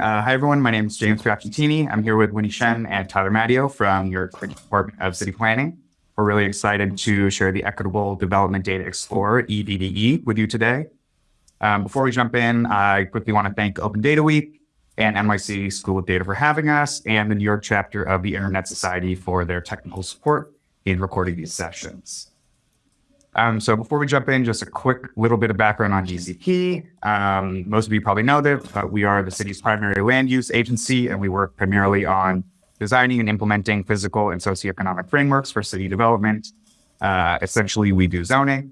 Uh, hi, everyone. My name is James Piacentini. I'm here with Winnie Shen and Tyler Matteo from your Department of City Planning. We're really excited to share the Equitable Development Data Explorer, EDDE, with you today. Um, before we jump in, I quickly want to thank Open Data Week and NYC School of Data for having us, and the New York chapter of the Internet Society for their technical support in recording these sessions. Um, so before we jump in, just a quick little bit of background on DCP. Um, most of you probably know this, but we are the city's primary land use agency, and we work primarily on designing and implementing physical and socioeconomic frameworks for city development. Uh, essentially, we do zoning.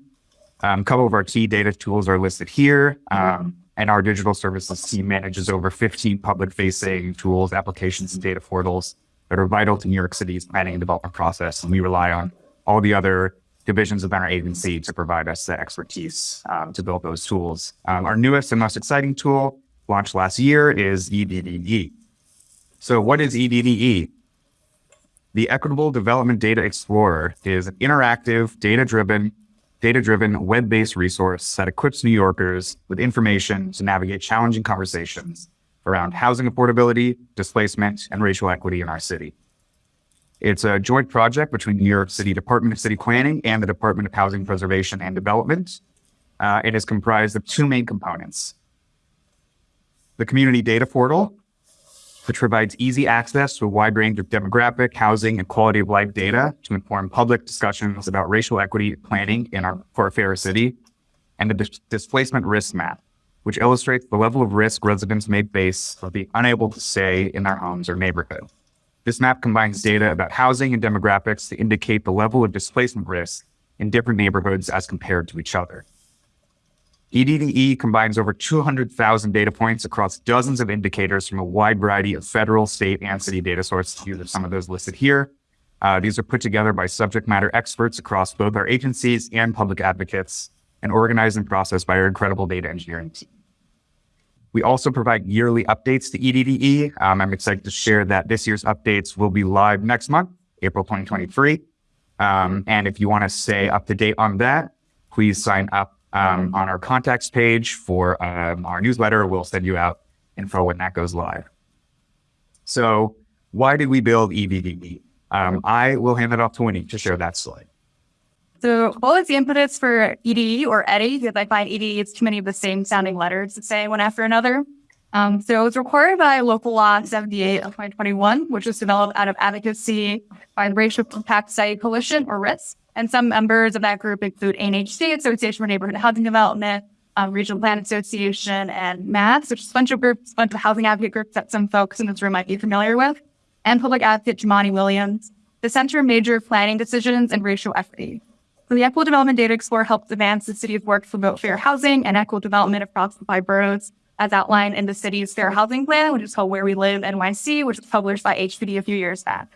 Um, a couple of our key data tools are listed here, um, and our digital services team manages over 15 public-facing tools, applications, and data portals that are vital to New York City's planning and development process, and we rely on all the other divisions within our agency to provide us the expertise um, to build those tools. Um, our newest and most exciting tool launched last year is EDDE. So what is EDDE? The Equitable Development Data Explorer is an interactive, data-driven, data-driven web-based resource that equips New Yorkers with information to navigate challenging conversations around housing affordability, displacement, and racial equity in our city. It's a joint project between New York City Department of City Planning and the Department of Housing Preservation and Development. Uh, it is comprised of two main components. The Community Data Portal, which provides easy access to a wide range of demographic, housing, and quality of life data to inform public discussions about racial equity planning in our for fair city, and the dis displacement risk map, which illustrates the level of risk residents may face of being unable to stay in their homes or neighborhood. This map combines data about housing and demographics to indicate the level of displacement risk in different neighborhoods as compared to each other. EDDE combines over 200,000 data points across dozens of indicators from a wide variety of federal, state, and city data sources. These are some of those listed here. Uh, these are put together by subject matter experts across both our agencies and public advocates and organized and processed by our incredible data engineering team. We also provide yearly updates to EDDE. Um, I'm excited to share that this year's updates will be live next month, April 2023. Um, and if you want to stay up to date on that, please sign up um, on our contacts page for um, our newsletter. We'll send you out info when that goes live. So why did we build EDDE? Um, I will hand it off to Winnie to share that slide. So what was the impetus for EDE or EDDI? Because I find EDE is too many of the same sounding letters to say one after another. Um, so it was required by local law 78 of 2021, which was developed out of advocacy by the Racial Impact Study Coalition or RISC. And some members of that group include ANHD, Association for Neighborhood Housing Development, um, Regional Plan Association, and MATS, which is a bunch of groups, a bunch of housing advocate groups that some folks in this room might be familiar with, and public advocate Jumaane Williams. The Center major planning decisions and racial equity. So the Equitable Development Data Explorer helps advance the city's work to promote fair housing and equitable development across the five boroughs, as outlined in the city's Fair Housing Plan, which is called Where We Live NYC, which was published by HPD a few years back.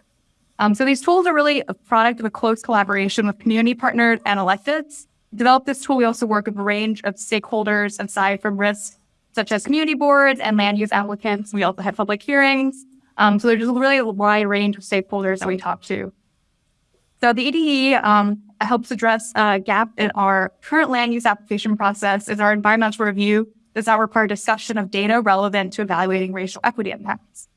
Um, so these tools are really a product of a close collaboration with community partners and electeds. To develop this tool, we also work with a range of stakeholders aside from RISC, such as community boards and land use applicants. We also have public hearings. Um, so there's just really a wide range of stakeholders that we talk to. So the EDE um, helps address a gap in our current land use application process is our environmental review does not require discussion of data relevant to evaluating racial equity impacts.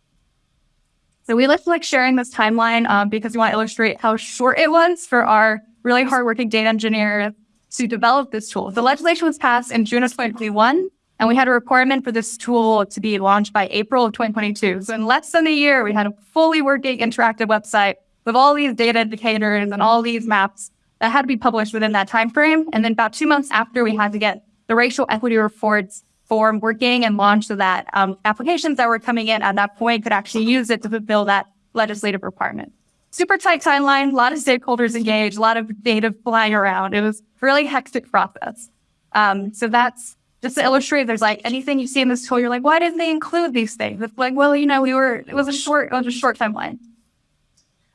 So we like, like sharing this timeline um, because we want to illustrate how short it was for our really hardworking data engineer to develop this tool. The legislation was passed in June of 2021, and we had a requirement for this tool to be launched by April of 2022. So in less than a year, we had a fully working interactive website with all these data indicators and all these maps that had to be published within that time frame. And then about two months after, we had to get the racial equity reports form working and launched so that um, applications that were coming in at that point could actually use it to fulfill that legislative requirement. Super tight timeline, a lot of stakeholders engaged, a lot of data flying around. It was a really hectic process. Um, so that's just to illustrate, there's like anything you see in this tool, you're like, why didn't they include these things? It's like, well, you know, we were, it was a short, it was a short timeline.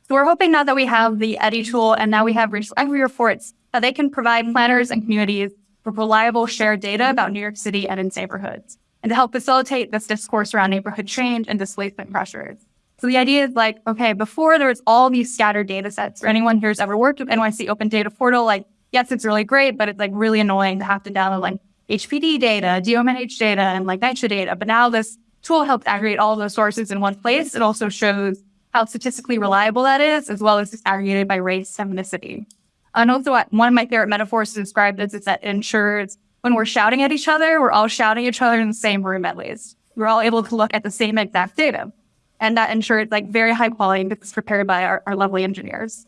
So we're hoping now that we have the EDDI tool and now we have equity reports that they can provide planners and communities with reliable shared data about New York City and its neighborhoods and to help facilitate this discourse around neighborhood change and displacement pressures. So the idea is like, okay, before there was all these scattered data sets, for anyone who's ever worked with NYC Open Data Portal, like, yes, it's really great, but it's like really annoying to have to download like HPD data, DOHMH data, and like NYCHA data. But now this tool helps aggregate all those sources in one place. It also shows how statistically reliable that is, as well as disaggregated by race, ethnicity. And also, one of my favorite metaphors to describe this is that ensures when we're shouting at each other, we're all shouting at each other in the same room at least. We're all able to look at the same exact data. And that ensures like very high quality because it's prepared by our, our lovely engineers.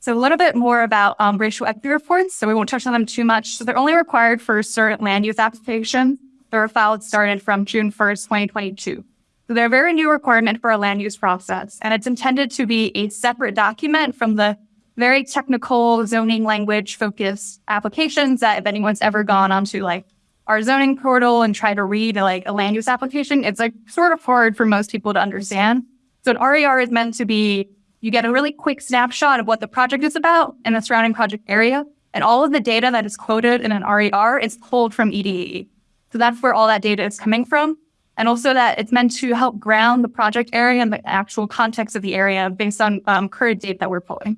So a little bit more about um, racial equity reports. So we won't touch on them too much. So they're only required for certain land use applications. They're filed started from June 1st, 2022. So they're a very new requirement for our land use process, and it's intended to be a separate document from the very technical zoning language focused applications that if anyone's ever gone onto like our zoning portal and try to read like a land use application, it's like sort of hard for most people to understand. So an RER is meant to be you get a really quick snapshot of what the project is about and the surrounding project area. And all of the data that is quoted in an RER is pulled from EDE. So that's where all that data is coming from. And also that it's meant to help ground the project area and the actual context of the area based on um, current data that we're pulling.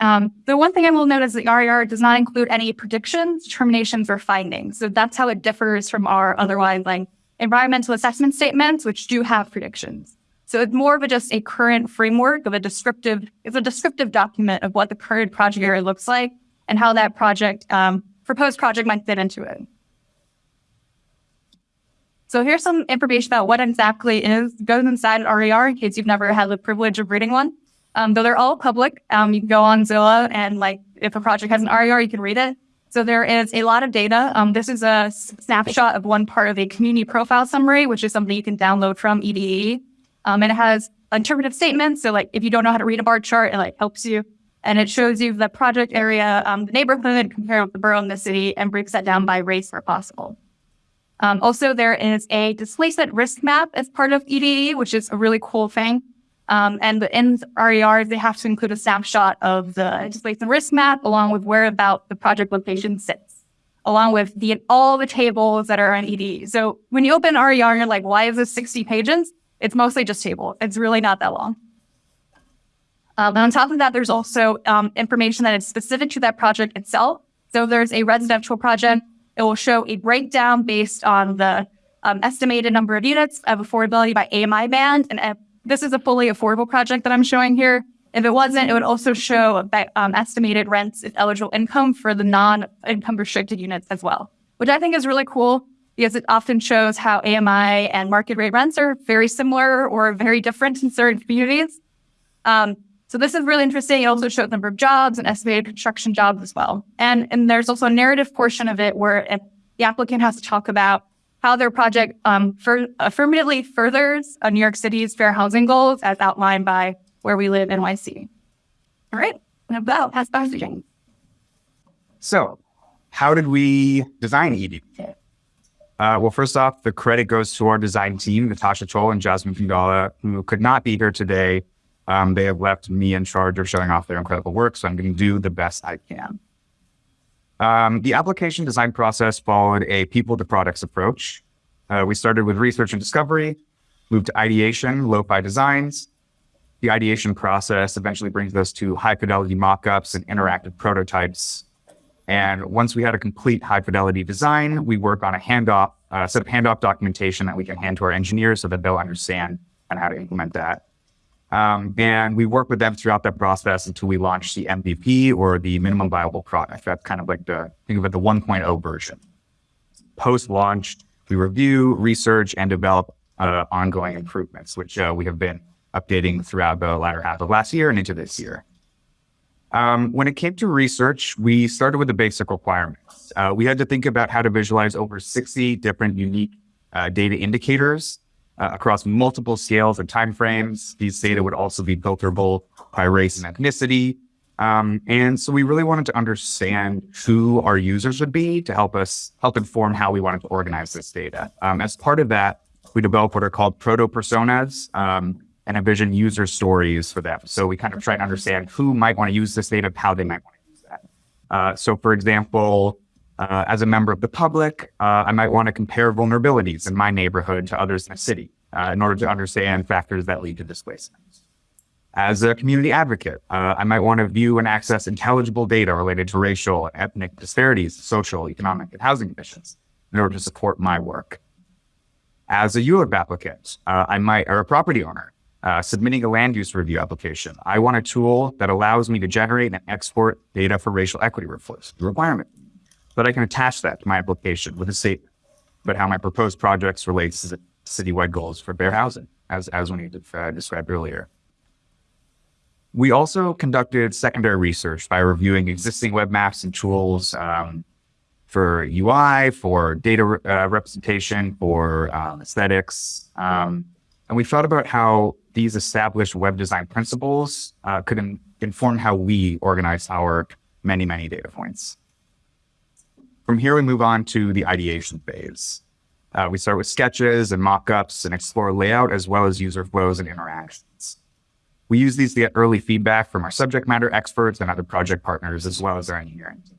Um, the one thing I will note is the RER does not include any predictions, determinations, or findings. So that's how it differs from our otherwise like environmental assessment statements, which do have predictions. So it's more of a, just a current framework of a descriptive, it's a descriptive document of what the current project area looks like and how that project, um, proposed project might fit into it. So here's some information about what exactly is goes inside an RER in case you've never had the privilege of reading one. Um, though they're all public, um, you can go on Zillow and like if a project has an RER, you can read it. So there is a lot of data. Um, this is a snapshot of one part of a community profile summary, which is something you can download from EDE. Um, and it has interpretive statements. So like if you don't know how to read a bar chart, it like helps you. And it shows you the project area, um, the neighborhood, compared with the borough and the city, and breaks that down by race where possible. Um, also, there is a displacement risk map as part of EDE, which is a really cool thing. Um, and in RERs, they have to include a snapshot of the displacement risk map along with where about the project location sits, along with the all the tables that are in EDE. So when you open RER, you're like, why is this 60 pages? It's mostly just table. It's really not that long. Um, and on top of that, there's also um, information that is specific to that project itself. So there's a residential project, it will show a breakdown based on the um, estimated number of units of affordability by AMI band. And if this is a fully affordable project that I'm showing here. If it wasn't, it would also show um, estimated rents and eligible income for the non-income restricted units as well, which I think is really cool because it often shows how AMI and market rate rents are very similar or very different in certain communities. Um, so this is really interesting. It also shows the number of jobs and estimated construction jobs as well. And, and there's also a narrative portion of it where the applicant has to talk about how their project um, for, affirmatively furthers uh, New York City's fair housing goals as outlined by Where We Live NYC. All right, and about pass back to James. So, how did we design ED? Uh, well, first off, the credit goes to our design team, Natasha Chol and Jasmine Fingala, who could not be here today. Um, they have left me in charge of showing off their incredible work, so I'm going to do the best I can. Um, the application design process followed a people to products approach. Uh, we started with research and discovery, moved to ideation, lo-fi designs. The ideation process eventually brings us to high fidelity mockups and interactive prototypes and once we had a complete high fidelity design, we work on a handoff, uh, set of handoff documentation that we can hand to our engineers so that they'll understand and how to implement that. Um, and we work with them throughout that process until we launch the MVP or the minimum viable product. That's kind of like the, think of it, the 1.0 version. Post launch, we review, research, and develop uh, ongoing improvements, which uh, we have been updating throughout the latter half of last year and into this year. Um, when it came to research, we started with the basic requirements. Uh, we had to think about how to visualize over 60 different unique uh, data indicators uh, across multiple scales and timeframes. These data would also be filterable by race and ethnicity. Um, and so we really wanted to understand who our users would be to help us help inform how we wanted to organize this data. Um, as part of that, we developed what are called proto personas. Um, and envision user stories for them. So we kind of try to understand who might want to use this data, how they might want to use that. Uh, so for example, uh, as a member of the public, uh, I might want to compare vulnerabilities in my neighborhood to others in the city uh, in order to understand factors that lead to displacement. As a community advocate, uh, I might want to view and access intelligible data related to racial and ethnic disparities, social, economic, and housing conditions. in order to support my work. As a ULURP applicant, uh, I might, or a property owner, uh, submitting a land use review application. I want a tool that allows me to generate and export data for racial equity reflects requirement, but I can attach that to my application with a statement about how my proposed projects relates to citywide goals for fair housing, as as we uh, described earlier. We also conducted secondary research by reviewing existing web maps and tools um, for UI, for data uh, representation, for um, aesthetics. Um, and we thought about how these established web design principles uh, could in- inform how we organize our many, many data points. From here, we move on to the ideation phase. Uh, we start with sketches and mock-ups and explore layout as well as user flows and interactions. We use these to get early feedback from our subject matter experts and other project partners, as well as our engineering team.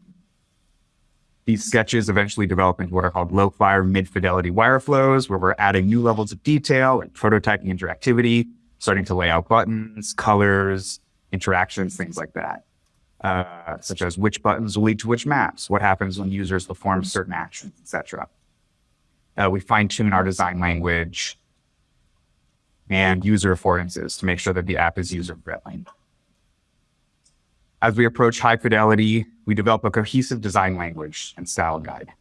These sketches eventually develop into what are called low-fire, mid-fidelity wire flows, where we're adding new levels of detail and prototyping interactivity, starting to lay out buttons, colors, interactions, things like that. Uh, such as which buttons will lead to which maps, what happens when users perform certain actions, etc. Uh, we fine tune our design language and user affordances to make sure that the app is user friendly. As we approach high fidelity, we develop a cohesive design language and style guide.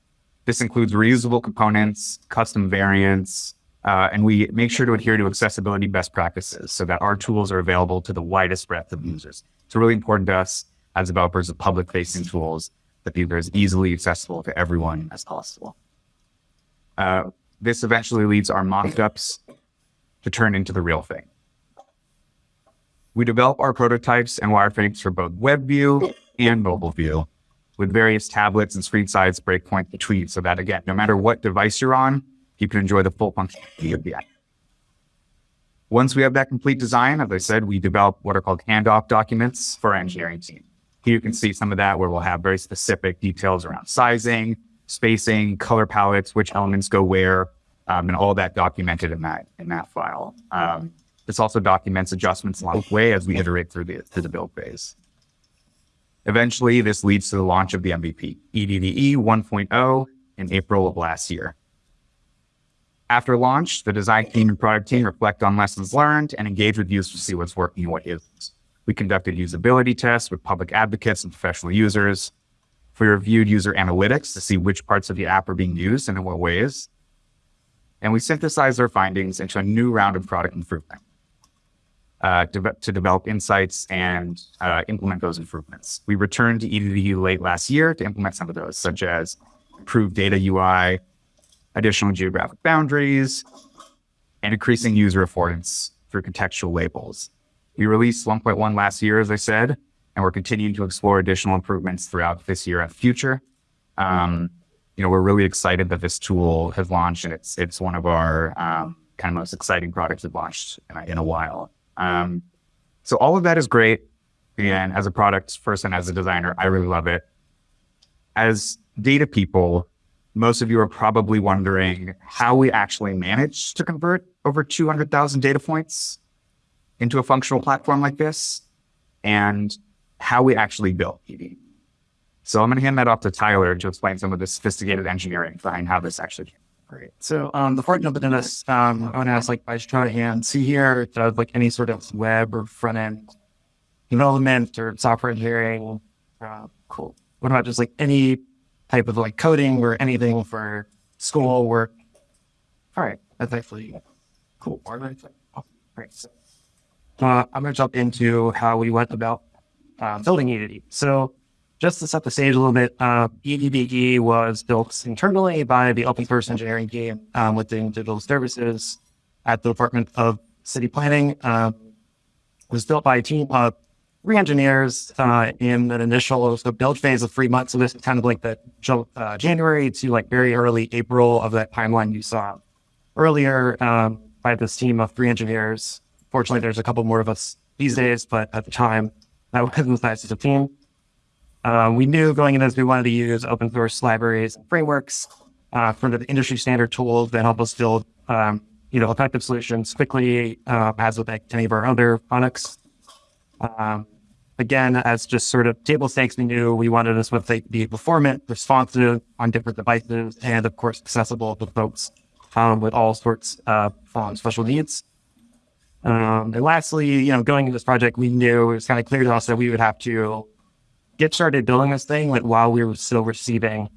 This includes reusable components, custom variants, uh, and we make sure to adhere to accessibility best practices so that our tools are available to the widest breadth of users. It's really important to us as developers of public facing tools that are as easily accessible to everyone as possible. Uh, this eventually leads our mock-ups to turn into the real thing. We develop our prototypes and wireframes for both web view and mobile view with various tablets and screen size breakpoints between so that again, no matter what device you're on, you can enjoy the full functionality of the app. Once we have that complete design, as I said, we develop what are called handoff documents for our engineering team. You can see some of that where we'll have very specific details around sizing, spacing, color palettes, which elements go where, um, and all that documented in that in that file. Um, this also documents adjustments along the way as we iterate through the through the build phase. Eventually, this leads to the launch of the MVP, EDDE 1.0, in April of last year. After launch, the design team and product team reflect on lessons learned and engage with users to see what's working and what isn't. We conducted usability tests with public advocates and professional users. We reviewed user analytics to see which parts of the app are being used and in what ways. And we synthesized our findings into a new round of product improvement uh, de- to develop insights and uh, implement those improvements. We returned to EDDU late last year to implement some of those, such as improved data UI, additional geographic boundaries, and increasing user affordance through contextual labels. We released 1.1 last year, as I said, and we're continuing to explore additional improvements throughout this year and future. Um, you know, we're really excited that this tool has launched, and it's it's one of our um, kind of most exciting products we've launched in a, in a while. Um, so all of that is great, and as a product person, as a designer, I really love it. As data people, most of you are probably wondering how we actually manage to convert over 200,000 data points into a functional platform like this, and how we actually built ED. So I'm going to hand that off to Tyler to explain some of the sophisticated engineering behind how this actually came. Great. So um, before jumping into this, um, I want to ask, like, by hands, see here, does like any sort of web or front end development or software engineering? Uh, cool. What about just like any type of like coding or anything for school work? All right, that's actually cool. All right. So, uh, I'm going to jump into how we went about uh, building EDD. So just to set the stage a little bit, uh, EDDE was built internally by the open source engineering team um, within digital services at the Department of City Planning. It was built by a team of three engineers uh, in an initial so build phase of three months. So this is kind of like the uh, January to like very early April of that timeline you saw earlier um, by this team of three engineers. Fortunately, there's a couple more of us these days, but at the time, that wasn't the size of the team. Um, we knew going into this, we wanted to use open source libraries and frameworks uh, for the industry standard tools that help us build, um, you know, effective solutions quickly, uh, as with like any of our other products. Um, again, as just sort of table stakes, we knew we wanted this website to be performant, responsive on different devices, and of course, accessible to folks um, with all sorts of um, special needs. Um, and lastly, you know, going into this project, we knew it was kind of clear to us that we would have to get started building this thing like, while we were still receiving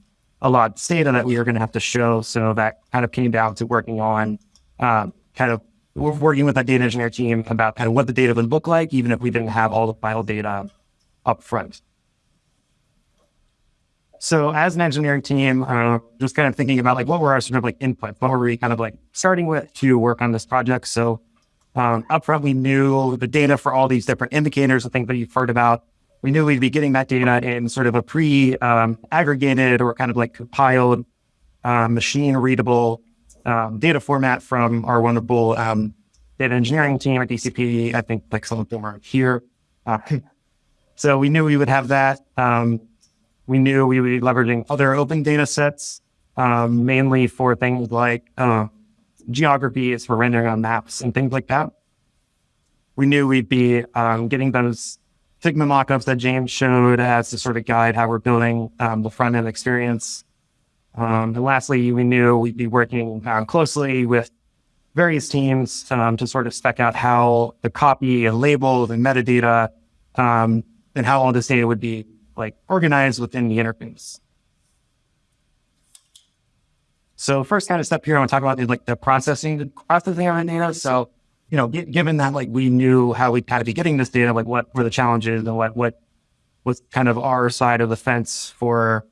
a lot of data that we were going to have to show. So that kind of came down to working on um, kind of working with that data engineer team about kind of what the data would look like, even if we didn't have all the file data up front. So as an engineering team, uh, just kind of thinking about like what were our sort of like inputs, what were we kind of like starting with to work on this project. So um, upfront, we knew the data for all these different indicators, the things that you've heard about. We knew we'd be getting that data in sort of a pre-aggregated um, or kind of like compiled, uh, machine readable um, data format from our wonderful um, data engineering team at DCP. I think like some of them are here. Uh, so we knew we would have that. Um, we knew we would be leveraging other open data sets, um, mainly for things like uh, geographies for rendering on maps and things like that. We knew we'd be um, getting those Figma mockups that James showed as to sort of guide how we're building um, the front end experience. Um, and lastly, we knew we'd be working um, closely with various teams um, to sort of spec out how the copy and labels and metadata um, and how all this data would be like organized within the interface. So first kind of step here, I want to talk about the, like the processing, the processing of the data. So, you know, given that like we knew how we'd kind of be getting this data, like what were the challenges and what, what was kind of our side of the fence for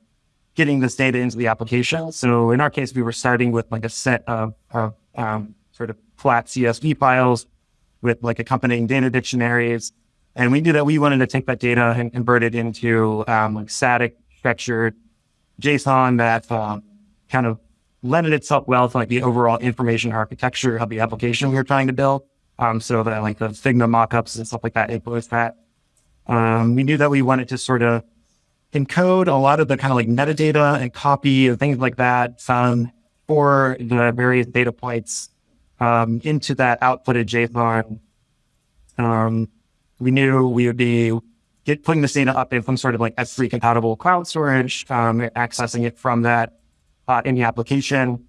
getting this data into the application. So in our case, we were starting with like a set of, of um, sort of flat CSV files with like accompanying data dictionaries. And we knew that we wanted to take that data and convert it into um, like static structured JSON that um, kind of lended itself well to like the overall information architecture of the application we were trying to build. Um, so that like the Figma mockups and stuff like that influenced that. Um, we knew that we wanted to sort of encode a lot of the kind of like metadata and copy and things like that um, for the various data points um, into that outputted JSON. Um, we knew we would be get, putting this data up in some sort of like S3 compatible cloud storage, um, accessing it from that uh, in the application.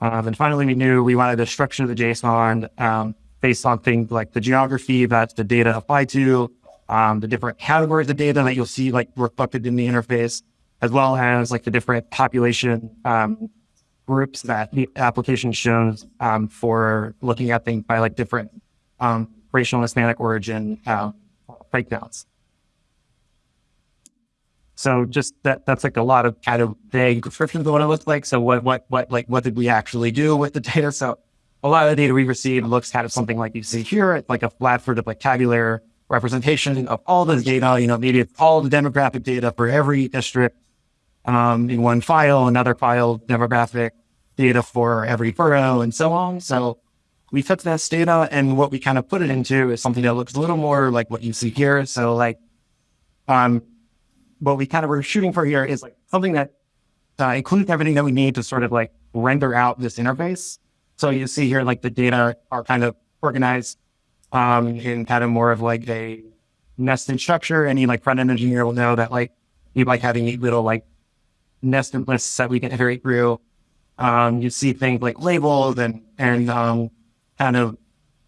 Um, and finally, we knew we wanted to structure the JSON um, based on things like the geography that the data apply to, um, the different categories of data that you'll see like reflected in the interface, as well as like the different population um, groups that the application shows um, for looking at things by like different um, racial and Hispanic origin uh, breakdowns. So just that that's like a lot of kind of vague descriptions of what it looks like. So what what what like what did we actually do with the data? So a lot of the data we received looks kind of something like you see here. It's like a flat sort of like tabular representation of all the data, you know, maybe it's all the demographic data for every district um, in one file, another file, demographic data for every borough and so on. So we took this data and what we kind of put it into is something that looks a little more like what you see here. So like, um, what we kind of were shooting for here is like something that uh, includes everything that we need to sort of like render out this interface. So you see here, like the data are kind of organized um, in kind of more of like a nested structure. Any like front end engineer will know that like you like having neat little like nested lists that we can iterate through. Um, you see things like labels and and um, kind of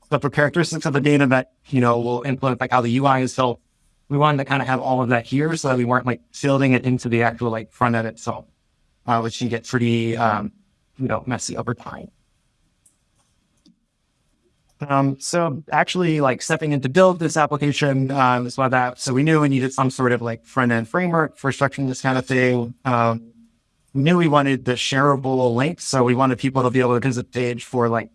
the characteristics of the data that you know will influence like how the UI is built. We wanted to kind of have all of that here so that we weren't like building it into the actual like front end itself, uh, which can get pretty um, you know messy over time. Um, so actually like stepping in to build this application, um, is what that, so we knew we needed some sort of like front end framework for structuring this kind of thing. Um, we knew we wanted the shareable links. So we wanted people to be able to visit the page for like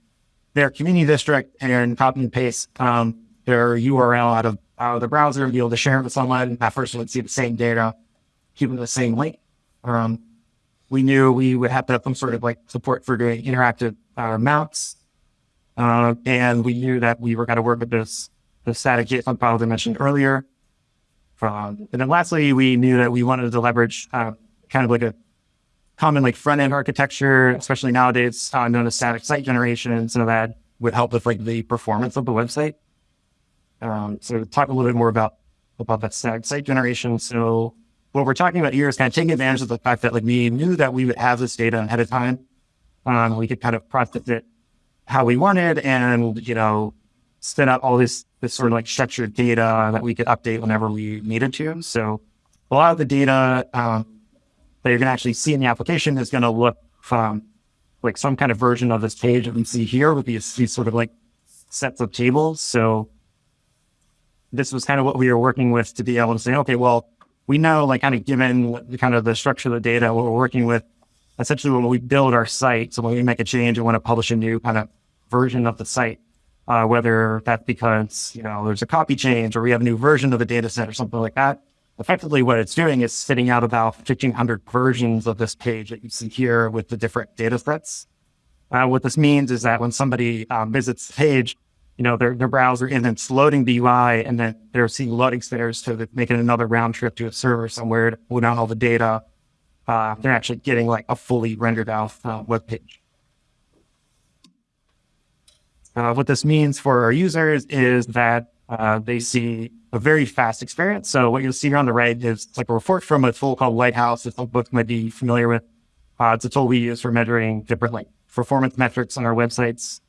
their community district and copy and paste, um, their URL out of, of the browser and be able to share it with someone. That person would see the same data, keeping the same link. Um, we knew we would have to have some sort of like support for doing interactive uh, mounts uh, and we knew that we were going to work with this, the static JSON files I mentioned earlier. Um, and then lastly, we knew that we wanted to leverage uh, kind of like a common like front end architecture, especially nowadays uh, known as static site generation. And so that would help with like the performance of the website. Um, so talk a little bit more about about that site generation. So what we're talking about here is kind of taking advantage of the fact that like we knew that we would have this data ahead of time. Um, we could kind of process it how we wanted and, you know, spin up all this, this sort of like structured data that we could update whenever we needed to. So a lot of the data, um, that you're going to actually see in the application is going to look from like some kind of version of this page that we see here with these sort of like sets of tables. So this was kind of what we were working with to be able to say, okay, well, we know like kind of given kind of the structure of the data, what we're working with, essentially when we build our site, so when we make a change and want to publish a new kind of version of the site, uh, whether that's because, you know, there's a copy change or we have a new version of the data set or something like that. Effectively, what it's doing is spitting out about 1500 versions of this page that you see here with the different data sets. Uh, what this means is that when somebody um, visits the page, you know, their, their browser and it's loading the UI and then they're seeing loading so they're making another round trip to a server somewhere to pull down all the data. Uh, they're actually getting like a fully rendered out uh, web page. Uh, what this means for our users is that uh, they see a very fast experience. So what you'll see here on the right is like a report from a tool called Lighthouse that some folks might be familiar with. Uh, it's a tool we use for measuring different like performance metrics on our websites.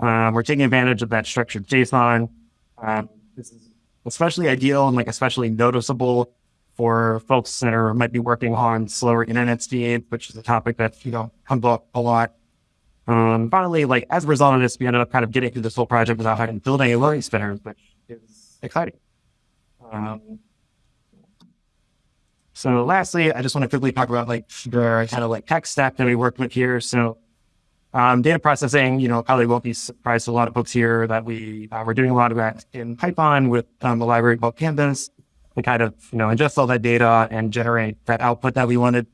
Um, we're taking advantage of that structured JSON. Um, this is especially ideal and like especially noticeable for folks that are might be working on slower internet speed, which is a topic that you know comes up a lot. Um, finally, like as a result of this, we ended up kind of getting through this whole project without having to build any learning spinners, which is exciting. Um, so lastly, I just want to quickly talk about like the kind of like tech stack that we worked with here. So um, data processing, you know, probably won't be surprised to a lot of folks here that we uh, we're doing a lot of that in Python with um, a library called Pandas to kind of you know ingest all that data and generate that output that we wanted.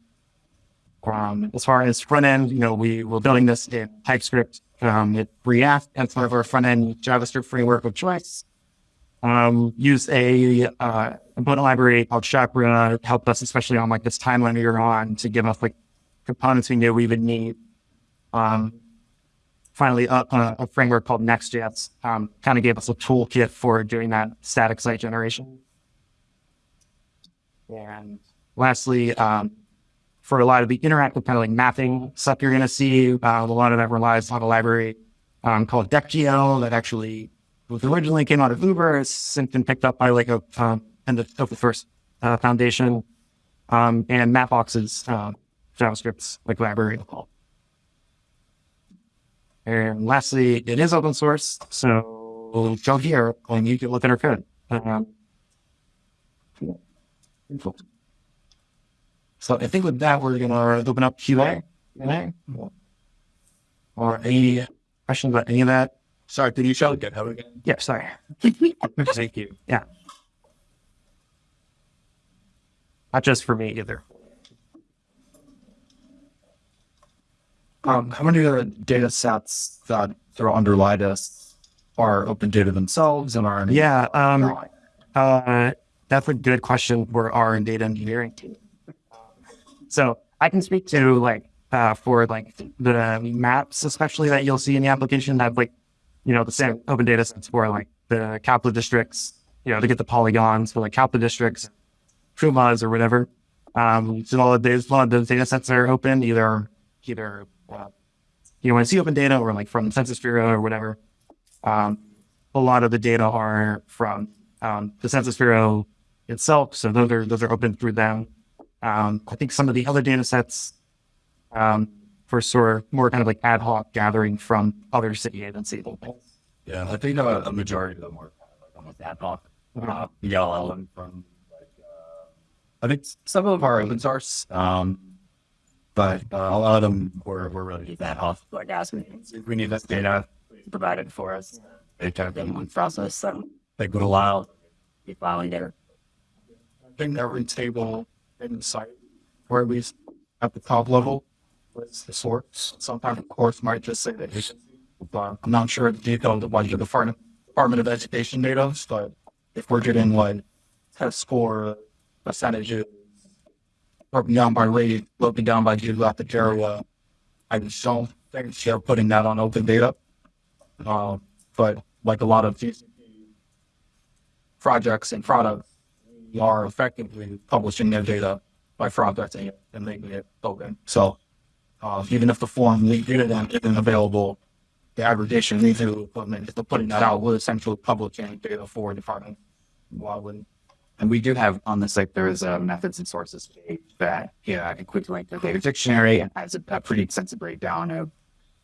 Um, as far as front end, you know, we were building this in TypeScript, um, React as part of our front end JavaScript framework of choice. Um, use a uh, component library called Chakra helped us, especially on like this timeline we were on, to give us like components we knew we would need. Um, finally, uh, a framework called Next.js um, kind of gave us a toolkit for doing that static site generation. And lastly, um, for a lot of the interactive kind of like mapping stuff you're going to see, uh, a lot of that relies on a library um, called DeckGL that actually was originally came out of Uber. It's since been picked up by like a um, and the open source uh, foundation um, and Mapbox's uh, JavaScript like library. And lastly, it is open source, so go here and you can look at our code. Um, so I think with that, we're gonna open up QA. Or any questions about any of that? Sorry, did you show GitHub again? Yeah, sorry. Thank you. Yeah. Not just for me either. Um, how many of the data sets that that underlie this are open data themselves and are Yeah, um, uh, that's a good question for our data engineering team. So I can speak to like uh, for like the maps, especially that you'll see in the application that like you know the same open data sets for like the Kaplan districts, you know, to get the polygons for like Kaplan districts, PUMAs or whatever. Um, so all of those, a lot of those data sets are open, either either uh, you know, when I see open data or like from Census Bureau or whatever. Um, a lot of the data are from um, the Census Bureau itself, so those are those are open through them. Um, I think some of the other data sets um, for sort of more kind of like ad hoc gathering from other city agencies. Yeah, I think uh, a majority of them are kind of like almost ad hoc. Uh, yellow and from like, uh, I think some of them are open source, um, but uh, a lot of them were, were really just ad hoc. Like asking, we need this data provided for us. They took them process, so they would allow be filing there. I think every table in the site, or at least at the top level, was the source. Sometimes, of course, might just say the agency, but I'm not sure the detail of the Department Department of Education data. But if we're getting like test score percentages broken down by rate, broken down by geographic area, I just don't think they're putting that on open data. Um, but like a lot of projects and products, we are effectively publishing their data by it and making it open. So uh, even if the form did it in isn't available, the aggregation needs to equipment, if they're putting that out, we're essentially publishing data for department. Why wouldn't? And we do have on the site, there is a methods and sources page that yeah, includes like the data dictionary and has a, a pretty extensive breakdown of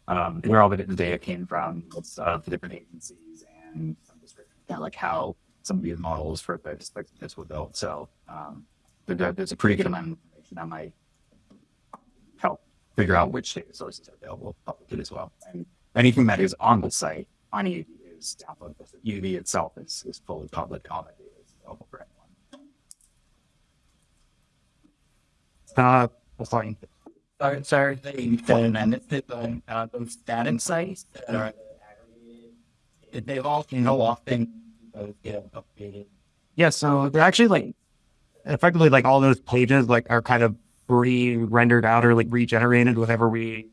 um, where all the data came from, what's uh, the different agencies, and of like how some of these models for the this were built. So um, there, there's a pretty good amount of information that might help figure out which data sources are available publicly as well. And anything that is on the site on EUV is downloadable. EUV itself is, is fully public. All that data is available for anyone. Uh, sorry. Sorry, sorry, they, then, and the, uh, those data sites that are aggregated, they all, you know, often get updated. Yeah, so they're actually like effectively like all those pages like are kind of re-rendered out or like regenerated whenever we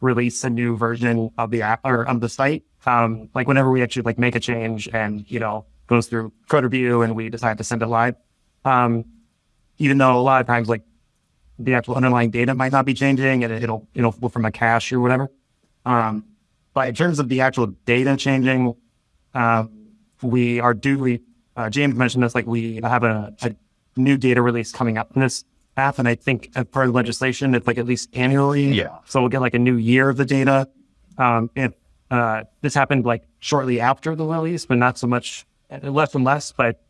release a new version of the app or of the site. Um, like whenever we actually like make a change and you know goes through code review and we decide to send it live. Um, even though a lot of times like the actual underlying data might not be changing and it'll it'll flow from a cache or whatever. Um, but in terms of the actual data changing, um, we are due. Uh, James mentioned this. Like we have a, a new data release coming up in this app, and I think as part of legislation, it's like at least annually. Yeah. So we'll get like a new year of the data. Um, and uh, this happened like shortly after the release, but not so much, uh, less and less. But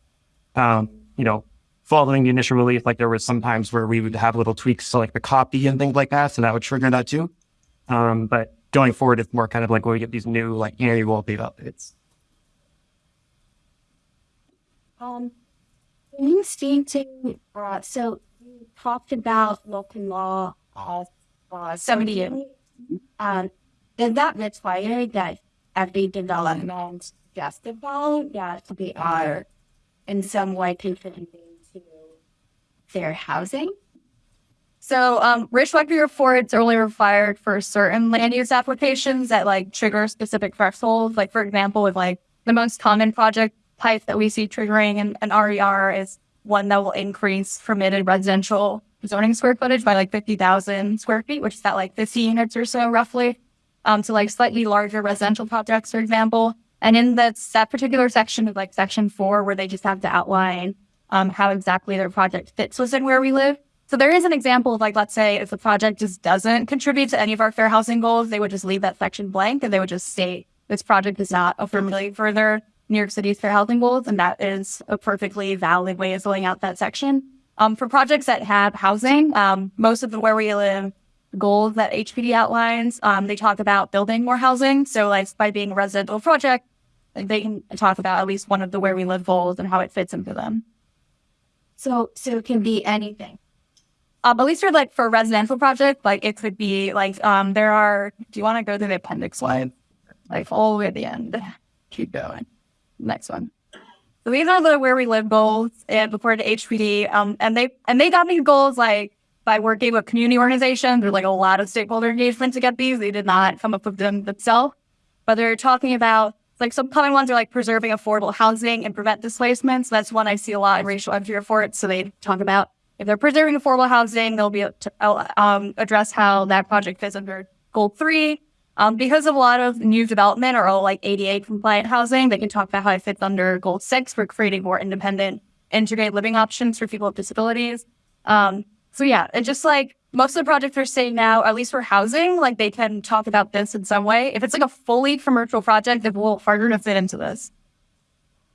um, you know, following the initial release, like there was some times where we would have little tweaks to like the copy and things like that, so that would trigger that too. Um, but going forward, it's more kind of like when we get these new like annual data updates. Um, you speak to, uh, so you talked about local law of, uh, 78. Um, does that require that every development justify that they are in some way contributing their housing? So, um, racial equity reports are only required for certain land use applications that like trigger specific thresholds. Like, for example, with like the most common project type that we see triggering an, an RER is one that will increase permitted residential zoning square footage by like 50,000 square feet, which is at like 50 units or so roughly, um, to like slightly larger residential projects, for example. And in that, that particular section of like section four, where they just have to outline um, how exactly their project fits within where we live. So there is an example of like, let's say if the project just doesn't contribute to any of our fair housing goals, they would just leave that section blank and they would just state this project does not affirmatively further New York City's fair housing goals. And that is a perfectly valid way of filling out that section. Um, for projects that have housing, um, most of the where we live goals that HPD outlines, um, they talk about building more housing. So like by being a residential project, they can talk about at least one of the where we live goals and how it fits into them. So, so it can be anything. Um, at least for like for a residential project, like it could be like um there are. Do you want to go to the appendix slide, like all the way at the end? Keep going. Next one. So these are the where we live goals and before the HPD. Um, and they and they got these goals like by working with community organizations. There's like a lot of stakeholder engagement to get these. They did not come up with them themselves, but they're talking about like some common ones are like preserving affordable housing and prevent displacements. That's one I see a lot in racial equity reports. So they talk about if they're preserving affordable housing, they'll be to uh, um, address how that project fits under goal three. Um, because of a lot of new development or all like ADA compliant housing, they can talk about how it fits under goal six for creating more independent, integrated living options for people with disabilities. Um, so yeah, and just like most of the projects are saying now, at least for housing, like they can talk about this in some way. If it's like a fully commercial project, it will harder to fit into this.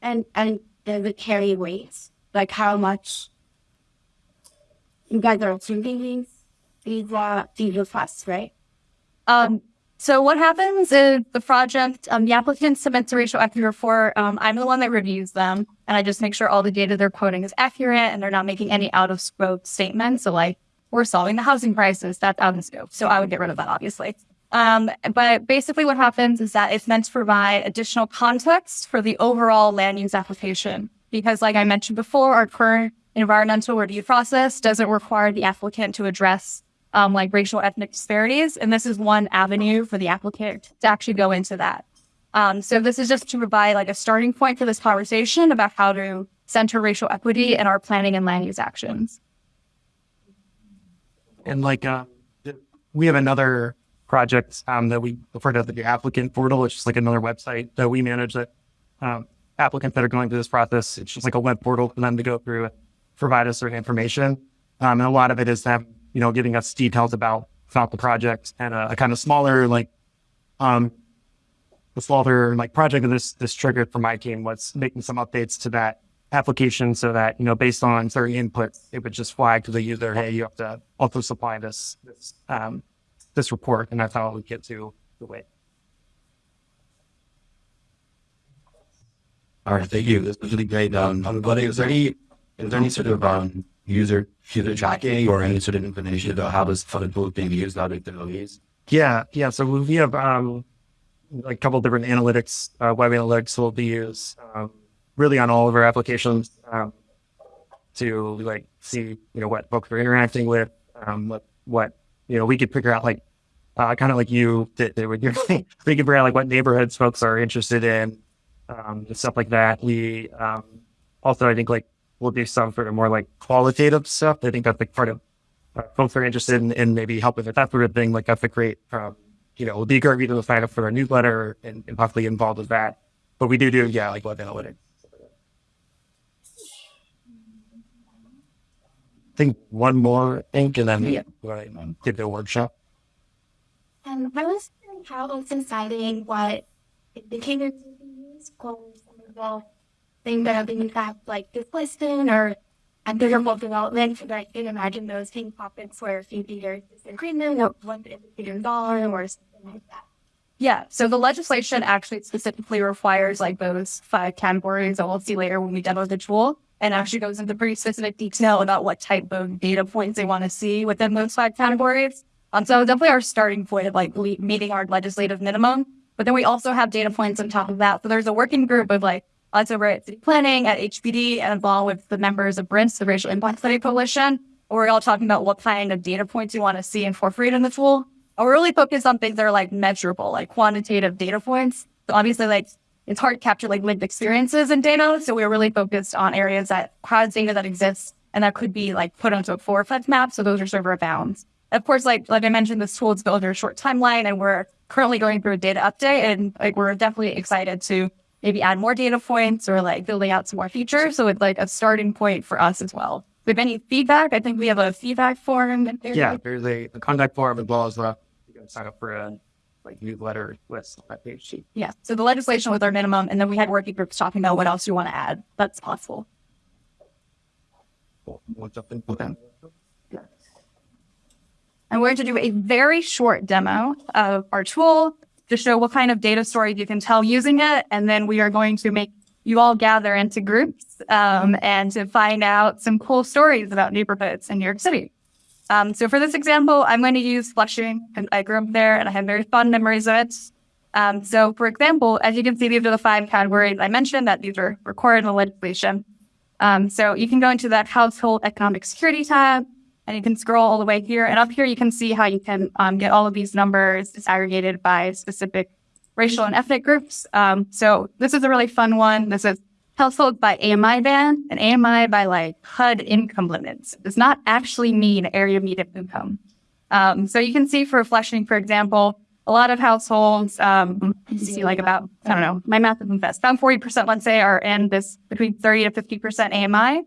And, and does it carry weights? Like how much you guys are approving these, these, uh, these requests, right? Um, so what happens is the project, um, the applicant submits a racial equity report. Um, I'm the one that reviews them and I just make sure all the data they're quoting is accurate and they're not making any out of scope statements. So like we're solving the housing crisis, that's out of scope. So I would get rid of that, obviously. Um, but basically what happens is that it's meant to provide additional context for the overall land use application. Because like I mentioned before, our current environmental review process doesn't require the applicant to address um, like racial ethnic disparities. And this is one avenue for the applicant to actually go into that. Um, so this is just to provide like a starting point for this conversation about how to center racial equity in our planning and land use actions. And like, uh, we have another project um, that we refer to as the applicant portal, which is like another website that we manage that um, applicants that are going through this process. It's just like a web portal for them to go through and provide us certain information. Um, and a lot of it is them, you know, giving us details about about the project and a, a kind of smaller like um the smaller like project that this this triggered for my team was making some updates to that application so that you know based on certain inputs it would just flag to the user hey you have to also supply this this um this report and that's how we get to the way All right, thank you. This was really great. Um, but is there any is there any sort of um user user tracking or any sort of information about how this fund tool is being used out of the release? yeah yeah so we have um like a couple different analytics uh, web analytics will be used um, really on all of our applications um, to like see you know what folks are interacting with um, what what you know we could figure out like uh, kind of like you did, did with we could figure out like what neighborhoods folks are interested in um, stuff like that. We um, also I think like we'll do some sort of more like qualitative stuff. I think that's like part of uh, folks are interested in, in maybe helping with that sort of thing. Like that's a great um, you know it would be great reason to sign up for our newsletter and, and possibly involved with that. But we do do yeah like web analytics. Think one more thing, and then Yeah. we're gonna give the workshop. And I was wondering how it's deciding what indicators you can use for some of the things that have been impact like displacement or undesirable development. So I can imagine those pink pockets where if you either disagreement or one indicator dollar or something like that. Yeah. So the legislation actually specifically requires like those five categories that we'll see later when we demo the tool and actually goes into pretty specific detail about what type of data points they want to see within those five categories. Um, so definitely our starting point of like meeting our legislative minimum. But then we also have data points on top of that. So there's a working group of like us over at City Planning, at HPD, and along with the members of BRINS, the Racial Impact Study Coalition. We're all talking about what kind of data points you want to see incorporated in the tool. And we're really focused on things that are like measurable, like quantitative data points. So obviously, like it's hard to capture like lived experiences in data. So we're really focused on areas that has data that exists and that could be like put onto a flex map. So those are server bounds. Of course, like like I mentioned, this tool is built a short timeline, and we're currently going through a data update, and like we're definitely excited to maybe add more data points or like building out some more features. So it's like a starting point for us as well. If you have any feedback, I think we have a feedback form. in there. Yeah, there's a, a contact form as well as uh, you can sign up for a like newsletter list on that page sheet. Yeah. So the legislation was our minimum, and then we had working groups talking about what else you want to add. That's possible. Cool. We'll jump in that. I'm going to do a very short demo of our tool to show what kind of data stories you can tell using it. And then we are going to make you all gather into groups um, and to find out some cool stories about neighborhoods in New York City. Um, so for this example, I'm going to use Flushing. and I grew up there and I have very fond memories of it. Um, so for example, as you can see, these are the five categories I mentioned that these are recorded in the legislation. Um, so you can go into that household economic security tab and you can scroll all the way here. And up here, you can see how you can um, get all of these numbers disaggregated by specific racial and ethnic groups. Um, so this is a really fun one. This is household by AMI band and AMI by like HUD income limits. It does not actually mean area median income. Um, so you can see for Flushing, for example, a lot of households, um, you see like about, I don't know, my math isn't best, about 40%, let's say, are in this between 30 to 50% AMI.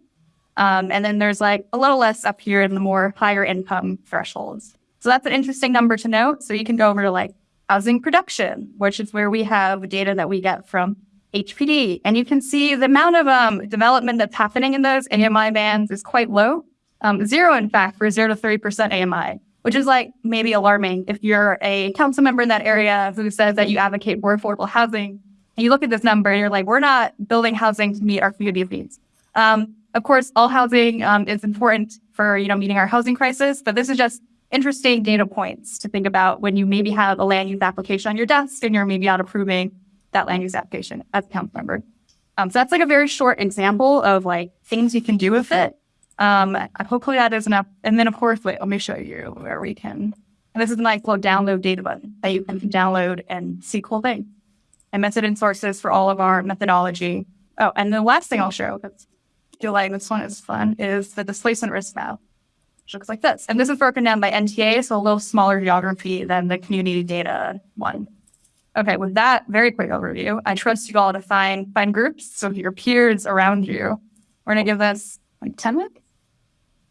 Um, and then there's like a little less up here in the more higher income thresholds. So that's an interesting number to note. So you can go over to like housing production, which is where we have data that we get from HPD. And you can see the amount of um, development that's happening in those AMI bands is quite low. Um, zero, in fact, for zero to 30% AMI, which is like maybe alarming if you're a council member in that area who says that you advocate for affordable housing. And you look at this number and you're like, we're not building housing to meet our community needs. Um, of course, all housing um, is important for you know meeting our housing crisis, but this is just interesting data points to think about when you maybe have a land use application on your desk and you're maybe not approving that land use application as a council member. Um, so that's like a very short example of like things you can do with it. Um, hopefully that is enough. And then of course, wait, let me show you where we can. And this is a nice little download data button that you can download and see cool things. And method and sources for all of our methodology. Oh, and the last thing I'll show, that's feel like this one is fun, is the displacement risk map, which looks like this. And this is broken down by NTA, so a little smaller geography than the community data one. Okay, with that very quick overview, I trust you all to find find groups. So your peers around you. We're gonna give this like 10 minutes.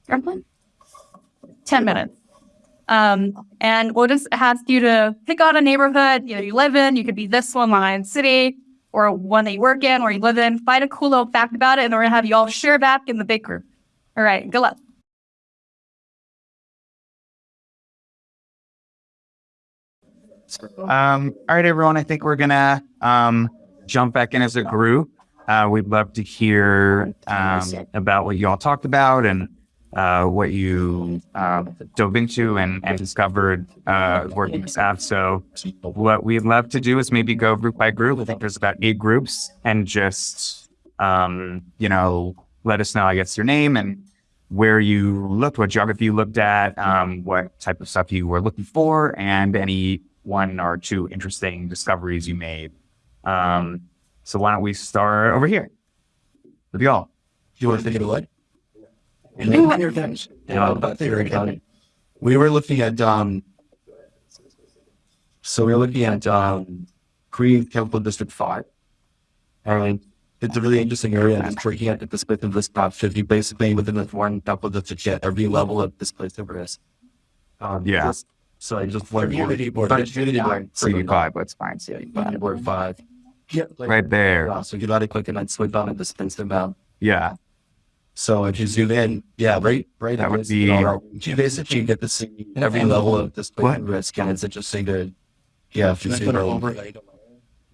Roughly? 10 minutes. Um, and we'll just ask you to pick out a neighborhood you know you live in. You could be this one, Lion City, or one that you work in or you live in. Find a cool little fact about it, and we're gonna have you all share back in the big group. All right, good luck. Um, all right, everyone. I think we're gonna um, jump back in as a group. Uh, we'd love to hear um, about what you all talked about and uh, what you uh, dove into and, and discovered uh, working this app. So, what we'd love to do is maybe go group by group. I think there's about eight groups, and just um, you know, let us know. I guess your name and where you looked, what geography you looked at, um, what type of stuff you were looking for, and any one or two interesting discoveries you made. Um, so why don't we start over here with y'all? You want to think of what? Yeah, about theory accounting. We were looking at um. So we were looking at um, Green Temple District Five, and it's a really interesting area. And it's looking at the split of this top fifty, basically within this one temple district, yet every level of this place over is. Um, Yeah. just- so I just learned community board, community board, CD five, let's find yeah, community board five. Yeah, like, right there. yeah, so you gotta click and then swipe on the spin about. Yeah, So if you zoom in, yeah, right, right. That would be- you, basically get to see every level of this What? risk, and it's interesting to, yeah, if you see put it the over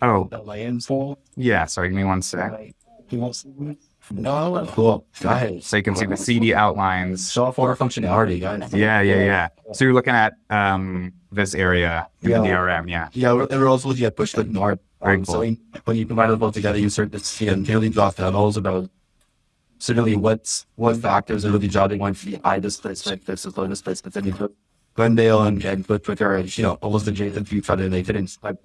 Oh, the lands full. yeah. Sorry, give me one sec. No, cool. Go ahead. So you can see the CD outlines. More functionality, guys. Yeah, yeah, yeah. So you're looking at um this area in the Yeah. DRM. Yeah. Yeah, we're, and we're also looking at push north. Very Um, cool. So when, when you combine them both together, you start to see a nearly drop levels about certainly what's what factors are really driving one for the high displacement versus low displacement. Then you put Glendale and, put Twitter, you know, almost adjacent to each other, they didn't like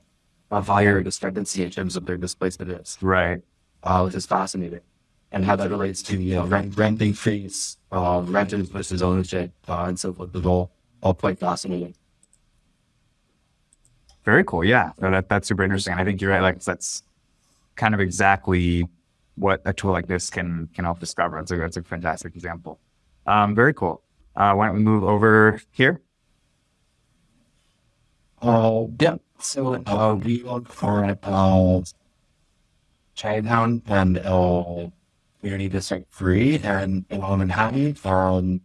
a higher discrepancy in terms of their displacement is, Right. uh, which is fascinating. And how that relates to, you know, rent, rent increase, uh, renters versus ownership, uh, and so forth, is all, all quite fascinating. Very cool. Yeah. No, that that's super interesting. I think you're right. Like that's kind of exactly what a tool like this can can help discover. That's a that's a fantastic example. Um, very cool. Uh, why don't we move over here? Uh, yeah. So uh, we look for uh, Chinatown and uh, Community District Three and uh, Manhattan. Um,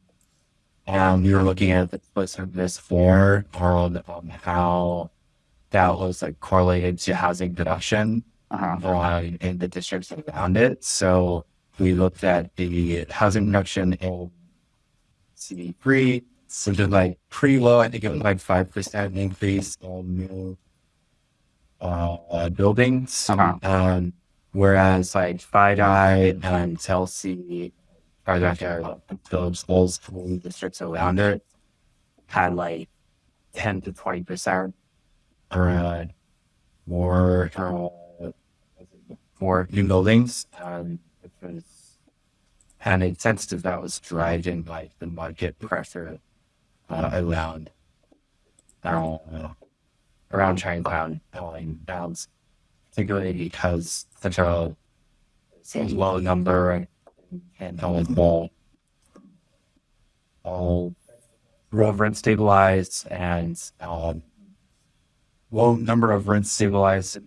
and we were looking at the this for um, um, how that was like correlated to housing production Uh-huh. uh, in the districts around it. So we looked at the housing production in CD three, which is like pretty low. I think it was like five percent increase on new uh, uh, buildings. Uh-huh. Um, whereas like FiDi and Chelsea, or like uh, Phillips Falls, the districts around it, had like ten to twenty percent or uh, more uh, more new buildings. Um, which was and it sensed that that was driving like the market pressure uh, around uh, around Chinatown going downs, particularly because such a low number and, and all all all of rent stabilized and um, low number of rent stabilized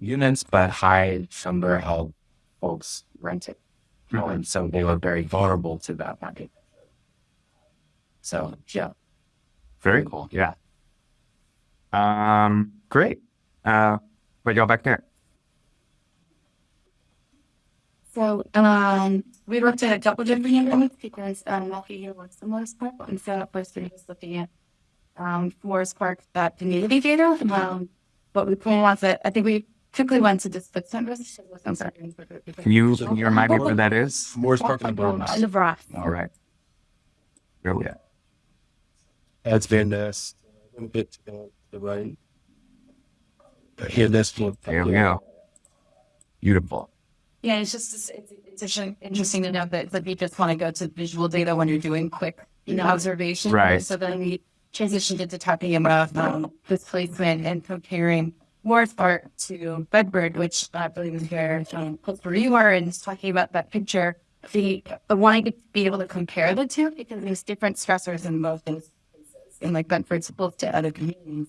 units, but high number of folks renting. Mhm. And so they were very vulnerable to that market. So yeah. Very cool. Yeah. Um, great. Uh, but y'all back there. So, um, we looked at a couple different neighborhoods because, um, Milwaukee was the most part, and so at first we were just looking at, um, Forest Park, that community data, um, but we pulled off that, I think we quickly went to just put some. I'm sorry. Can you, can you remind me where that is? Morris Park and Brown. In the Brock. All right. Go yeah. It's been this a little bit to the right. Here this one. There we go. Beautiful. Yeah, it's just it's, it's, it's interesting to know that, that you just want to go to visual data when you're doing quick you know, observation. Right. So then we transitioned into talking about um, displacement and comparing Morris Park to Bedford, which I believe is where um, close where you are, and talking about that picture. The but wanting to be able to compare the two because there's different stressors in both those places. And like Bedford's opposed to other communities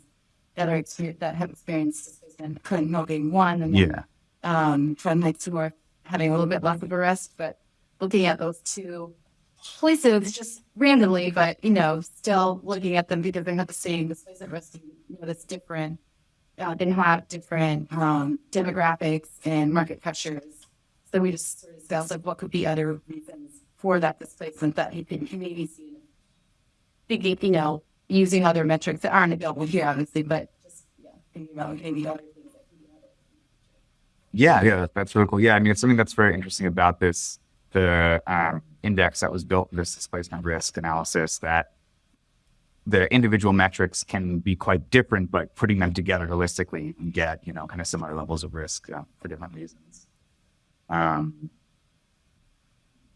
that are that have experienced displacement, Clinton being one, and then Yeah. um, from next to North having a little bit less of a rest, but looking at those two places just randomly, but you know, still looking at them because they have the same displacement risk, you know, that's different. Uh, they have different um, demographics and market pressures. So we just sort of discussed like what could be other reasons for that displacement that you could maybe see. Thinking, you know, using other metrics that aren't available here, obviously, but just yeah, thinking about maybe other things that can be other. Yeah, yeah, that's really cool. Yeah, I mean, it's something that's very interesting about this the um, index that was built this displacement risk analysis that the individual metrics can be quite different, but putting them together holistically, you can get you know kind of similar levels of risk uh, for different reasons. Um,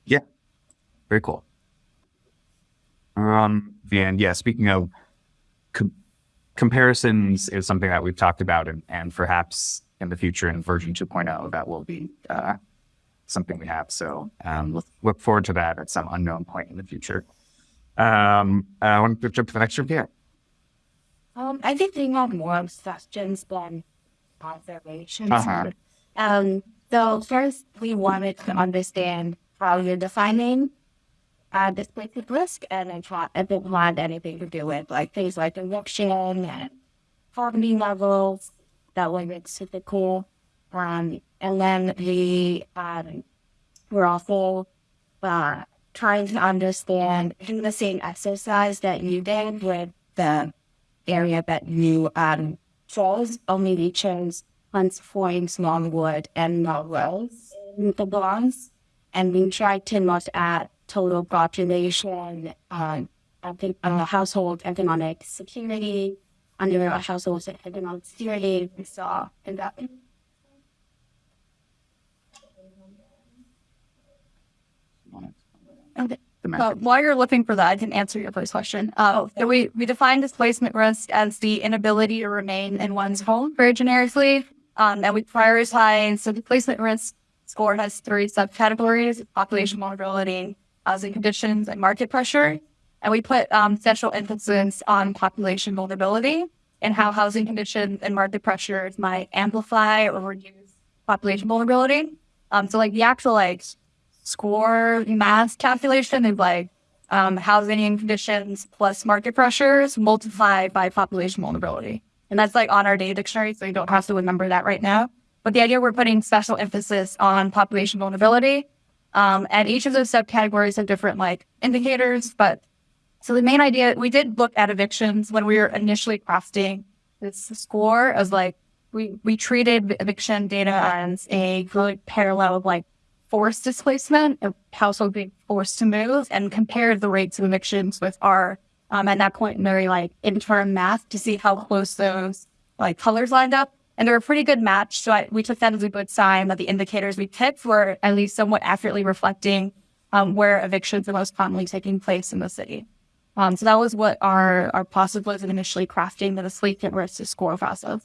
yeah, very cool. Um, and yeah, speaking of com- comparisons, is something that we've talked about, and, and perhaps in the future in version 2.0 that will be uh, something we have. So um, look, look forward to that at some unknown point in the future. Um, I want to jump to the next group here. Um, I think they have more questions than observations. Uh-huh. Um, so first we wanted to understand how you're defining uh, displacement risk and if, it- if it had anything to do with like things like eviction and poverty levels that were typical. Um, and then we um, we're also uh, trying to understand do the same exercise that you did with the area that you um chose, only we chose Hunts Point, Longwood, and Melrose in the Bronx. And we tried to look at total population, uh, I think, uh, household economic security, under a household economic security, we saw in that. Okay. The Uh, while you're looking for that, I can answer your first question. Uh, so we, we define displacement risk as the inability to remain in one's home very generically. Um, and we prioritize, so displacement risk score has three subcategories, population vulnerability, housing conditions, and market pressure. And we put um, special emphasis on population vulnerability and how housing conditions and market pressures might amplify or reduce population vulnerability. Um, so like the actual like score math calculation is like um, housing conditions plus market pressures multiplied by population vulnerability. And that's like on our data dictionary, so you don't have to remember that right now. But the idea we're putting special emphasis on population vulnerability. Um, and each of those subcategories have different like indicators. But so the main idea, we did look at evictions when we were initially crafting this score as like we, we treated eviction data as a good parallel of like forced displacement of households being forced to move and compared the rates of evictions with our um, at that point very like interim math to see how close those like colors lined up. And they're a pretty good match so I, we took that as a good sign that the indicators we picked were at least somewhat accurately reflecting um, where evictions are most commonly taking place in the city um, so that was what our our process was in initially crafting the displacement risk score process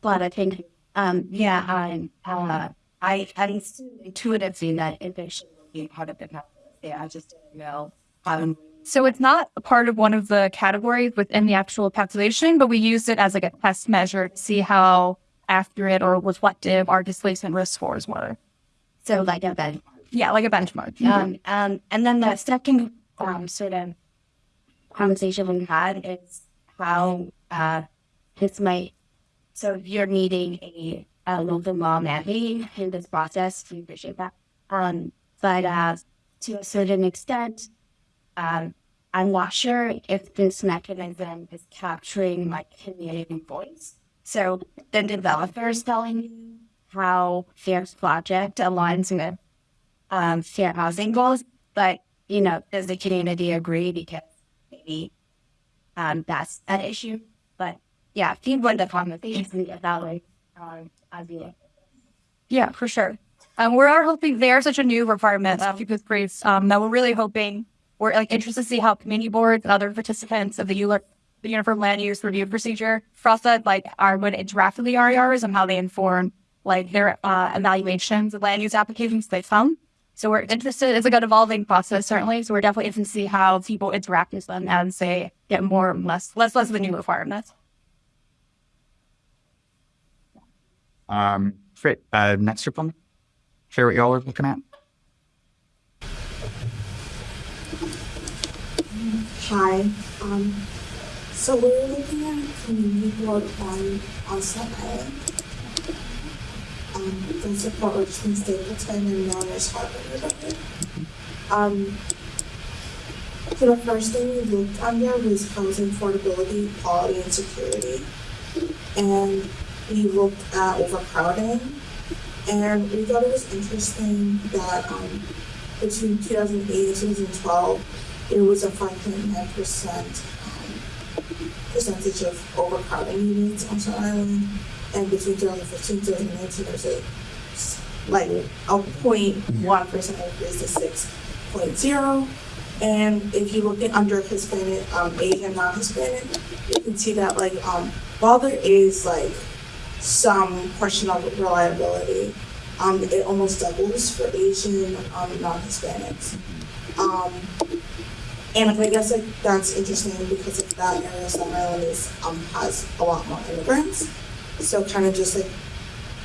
But I think, um, yeah, I, uh, I, assumed intuitively that eviction would be part of the calculus. Yeah, I just didn't know. Um, So it's not a part of one of the categories within the actual calculation, but we used it as like a test measure to see how accurate or reflective our displacement risk scores were. so like a benchmark. Yeah, like a benchmark. Um, um, and then the second um, sort of conversation we had is how uh, this might. So if you're needing a, a local law mandate in this process, we appreciate that. Um, but uh, to a certain extent, um, I'm not sure if this mechanism is capturing my community voice. So the developer is telling you how their project aligns with um, fair housing goals, but you know, does the community agree? Because maybe um, that's an issue. But yeah, you want the conversation about like, um, be like, Yeah, for sure. Um, we are hoping they are such a new requirement uh, because briefs um, that we're really hoping we're like interested to see how community boards and other participants of the the Uniform Land Use Review Procedure process like are to interact with the RERs and how they inform like their uh, evaluations of land use applications they found. So we're interested. It's like an evolving process, certainly. So we're definitely interested to see how people interact with them as they get more and less, less, less of the new requirements. Um, great. Uh, next group Share what y'all are looking at. Hi. Um, so we're looking at community board on on Staten Island. Um, the support Richmond Stapleton and Harvard neighborhood. Um, so the first thing we looked under was housing affordability, quality, and security. And we looked at overcrowding. And we thought it was interesting that um, between 2008 and 2012, there was a 5.9 percent um, percentage of overcrowding units on Staten Island, and between 2015 and 2019, there's a like a 0.1 percent increase to 6.0. And if you look at under Hispanic, um, Asian, non-Hispanic, you can see that like um, while there is like some question of reliability, um, it almost doubles for Asian, um, non-Hispanics. Um, and I guess like that's interesting because of that area, Staten Island is, um, has a lot more immigrants. So kind of just like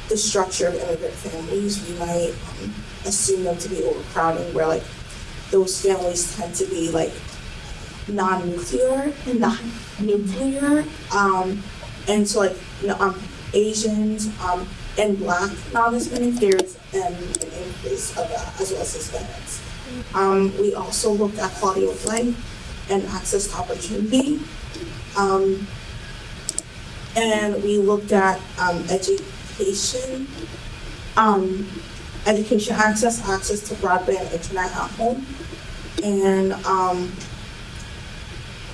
the structure of immigrant families, we might um, assume them to be overcrowding, where like those families tend to be like non-nuclear and non-nuclear. Um, and so like you know, um, Asians um, and Black non-Hispanic, there's um, an increase of that as well as Hispanics. Um, we also looked at quality of life and access to opportunity. Um, and we looked at um, education, um, education access, access to broadband internet at home. And um,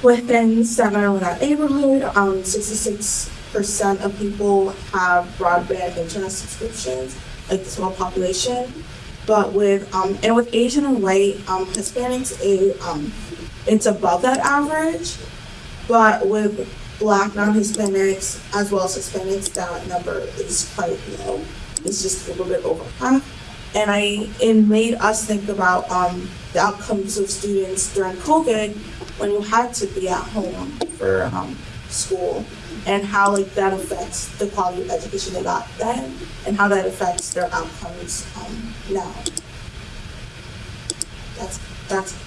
within Staten Island neighborhood, um, 66% of people have broadband internet subscriptions, like the total population. But with um, and with Asian and white um, Hispanics, it, um, it's above that average. But with Black non-Hispanics as well as Hispanics, that number is quite low. It's just a little bit over half. And I it made us think about um, the outcomes of students during COVID when you had to be at home for um, school and how like that affects the quality of education they got then and how that affects their outcomes um, now. That's that's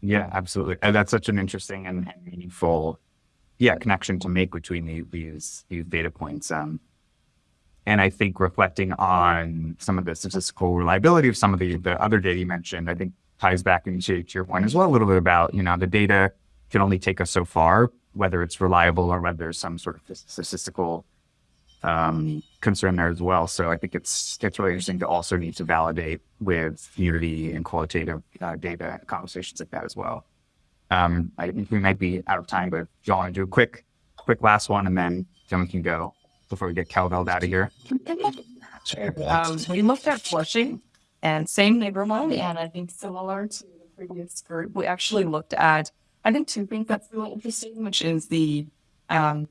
Yeah, absolutely. And that's such an interesting and, and meaningful, yeah, connection to make between the, these these data points. Um, and I think reflecting on some of the statistical reliability of some of the, the other data you mentioned, I think ties back into to your point as well a little bit about you know the data can only take us so far, whether it's reliable or whether there's some sort of statistical um, concern there as well. So I think it's it's really interesting to also need to validate with unity and qualitative uh, data conversations like that as well. Um, I think we might be out of time, but if you want to do a quick, quick last one, and then then we can go before we get Calveld out of here. Um, we looked at Flushing and same neighborhood, and I think similar to the previous group, we actually looked at, I think two things that's really interesting, which is the, um,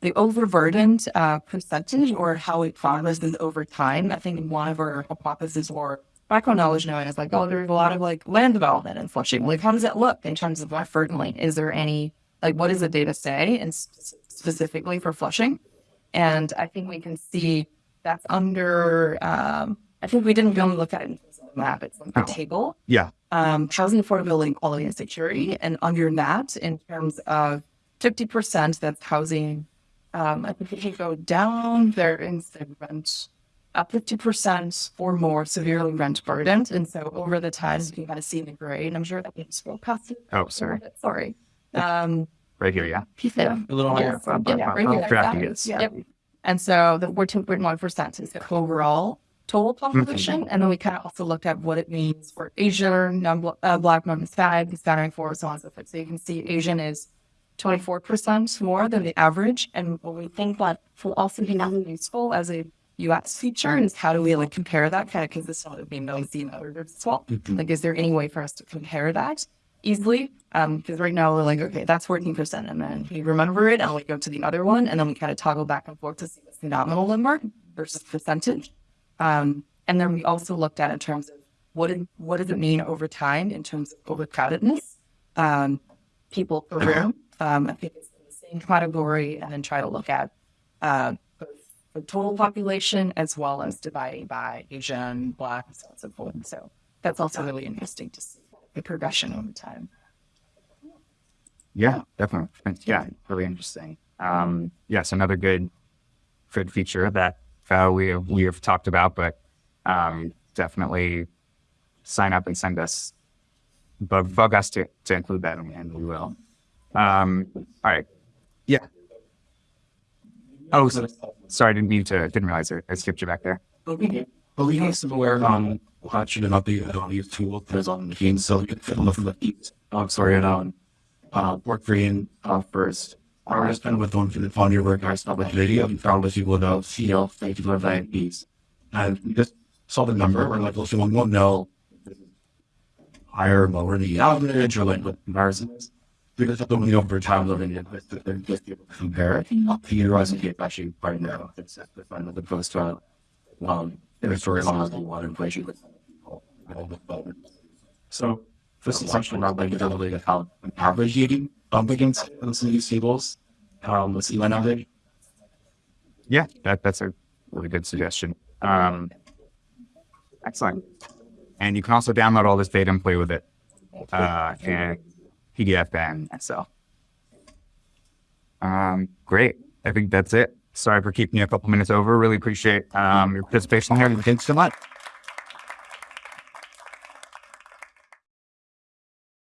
the overburdened, uh, percentage or how it progresses over time. I think one of our hypotheses or background knowledge knowing is like, oh, there's a lot of like land development in Flushing. Like, how does it look in terms of what fertile? Is there any, like, what does the data say and sp- specifically for Flushing? And I think we can see that's under, um, I think we didn't really look at it in terms of the map, it's like the Oh. table. Yeah. Um, housing affordability, quality, and security. And under that, in terms of 50%, that's housing. Um, I think if you go down there in the rent, uh, 50% or more severely rent burdened. And so over the times, you can kind of see in the gray, and I'm sure that we scroll past it. Oh, sorry, Sorry. Um, right here, yeah. yeah. A little Yeah, higher. yeah, right here. Tracking That it. is, Yep. And so the fourteen point one percent is the overall total population. And then we kind of also looked at what it means for Asian, non uh, black, non-Hispanic, Hispanic, for so on and so forth. So you can see Asian is twenty-four percent more than the average. And what we think that will also be really useful as a US feature and how do we like compare that kind of because consistent with being known in other groups as well? Like, is there any way for us to compare that easily? Um, because right now we're like, okay, that's 14%. And then we remember it and we go to the other one and then we kind of toggle back and forth to see what's the nominal number versus percentage. Um, and then we also looked at in terms of what, what does it mean over time in terms of overcrowdedness? Um, people per room. Um, I think it's in the same category and then try to look at, uh, the total population as well as dividing by Asian, Black, and so on and so forth. So that's also really interesting to see the progression over time. Yeah, definitely. Yeah, really interesting. Um, yes, another good, good feature that uh, we we have talked about, but um, definitely sign up and send us bug bug us to, to include that, and we will. Um, all right. Yeah. Oh, so, sorry, I didn't mean to. Didn't realize it. I skipped you back there. But we, have somewhere on watching update on these tools there's on the game, so you can fit on the feet. I'm sorry, on uh, work green uh, first. I was spend with one for the fun your work, I stopped with video, and found that you would have feel thank you for that piece. And just saw the number, we're like, well, someone won't know higher or lower the average or like what comparison is. Because of the only over time living in with the, able to compare it. Theorizing it actually right now, it's the fun of opposed to um, their story along the water inflation with. So this is actually not like really how an average eating bump against those these tables. Um, let's see one average. Yeah, that that's a really good suggestion. Um, excellent. And you can also download all this data and play with it uh, in PDF and Excel. Um, great. I think that's it. Sorry for keeping you a couple minutes over. Really appreciate um, your participation here. Thanks so much.